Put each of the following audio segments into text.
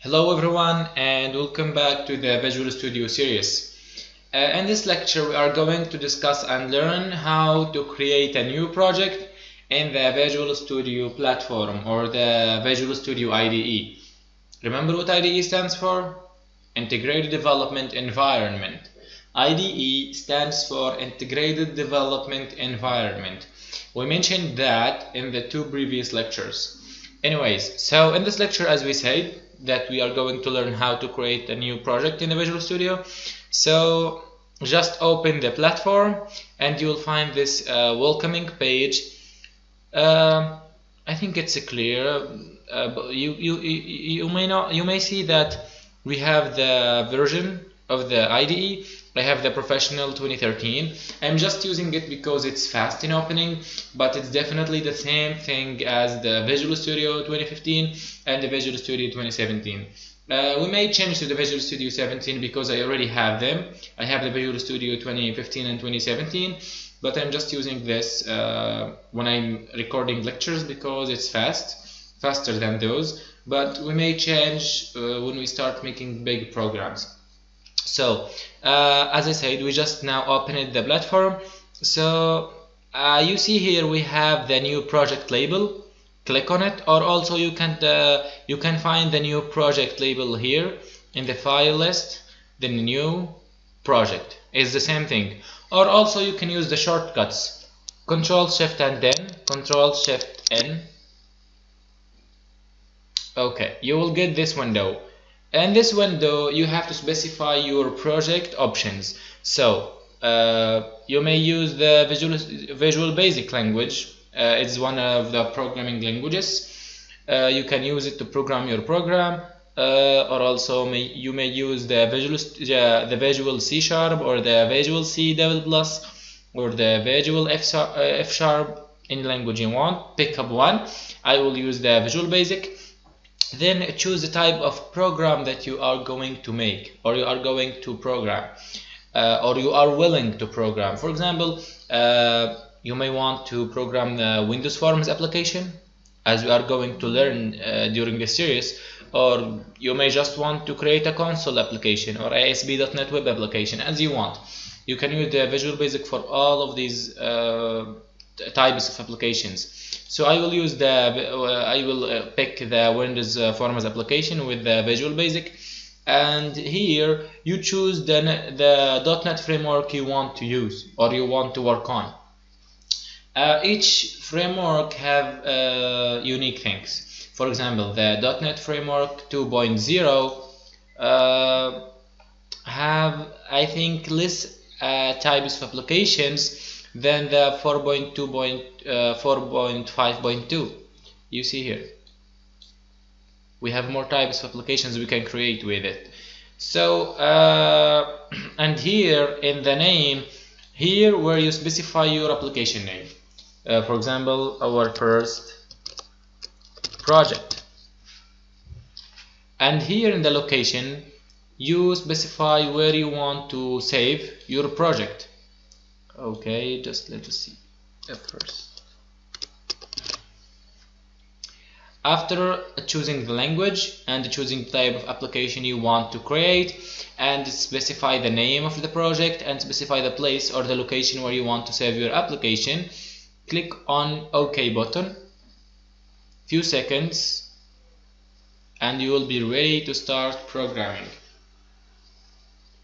Hello everyone and welcome back to the Visual Studio series. Uh, in this lecture we are going to discuss and learn how to create a new project in the Visual Studio platform or the Visual Studio IDE. Remember what IDE stands for? Integrated Development Environment. IDE stands for Integrated Development Environment. We mentioned that in the two previous lectures. Anyways, so in this lecture as we said that we are going to learn how to create a new project in the Visual Studio. So just open the platform and you will find this uh, welcoming page. Uh, I think it's clear. Uh, you, you, you may not you may see that we have the version of the IDE I have the professional 2013 I'm just using it because it's fast in opening but it's definitely the same thing as the Visual Studio 2015 and the Visual Studio 2017 uh, we may change to the Visual Studio 17 because I already have them. I have the Visual Studio 2015 and 2017 but I'm just using this uh, when I'm recording lectures because it's fast faster than those. But we may change uh, when we start making big programs so uh, as I said we just now opened the platform. So uh, you see here we have the new project label. Click on it or also you can uh, you can find the new project label here in the file list the new project. Is the same thing. Or also you can use the shortcuts. Control shift and then control shift n. Okay you will get this window in this window you have to specify your project options. So uh, you may use the visual visual basic language. Uh, it's one of the programming languages. Uh, you can use it to program your program uh, or also may, you may use the visual the visual C sharp or the visual C plus or the visual F, uh, F sharp in language you want. Pick up one. I will use the visual basic then choose the type of program that you are going to make or you are going to program uh, or you are willing to program. For example uh, you may want to program the Windows Forms application as we are going to learn uh, during this series or you may just want to create a console application or ASP.NET web application as you want. You can use the Visual Basic for all of these uh, types of applications so I will use the uh, I will uh, pick the Windows uh, Forms application with the Visual Basic. And here you choose the, the .NET framework you want to use or you want to work on. Uh, each framework have uh, unique things. For example the .NET framework 2.0 uh, have I think less types of applications than the 4.2.4.5.2 uh, you see here. We have more types of applications we can create with it. So uh, and here in the name here where you specify your application name. Uh, for example our first project. And here in the location you specify where you want to save your project okay just let us see. At first. After choosing the language and choosing the type of application you want to create and specify the name of the project and specify the place or the location where you want to save your application click on OK button few seconds and you will be ready to start programming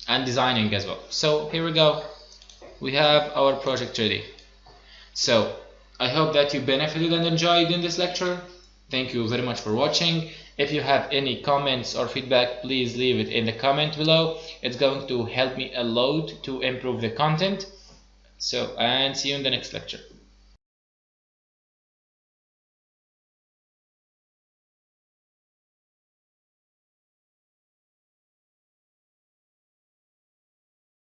and designing as well. So here we go we have our project ready. So I hope that you benefited and enjoyed in this lecture. Thank you very much for watching. If you have any comments or feedback, please leave it in the comment below. It's going to help me a lot to improve the content. So, and see you in the next lecture.